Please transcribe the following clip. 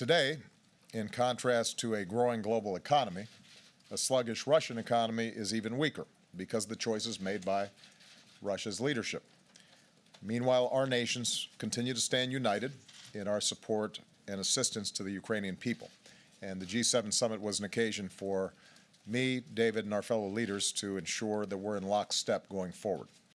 Today, in contrast to a growing global economy, a sluggish Russian economy is even weaker because of the choices made by Russia's leadership. Meanwhile, our nations continue to stand united in our support and assistance to the Ukrainian people. And the G7 summit was an occasion for me, David, and our fellow leaders to ensure that we're in lockstep going forward.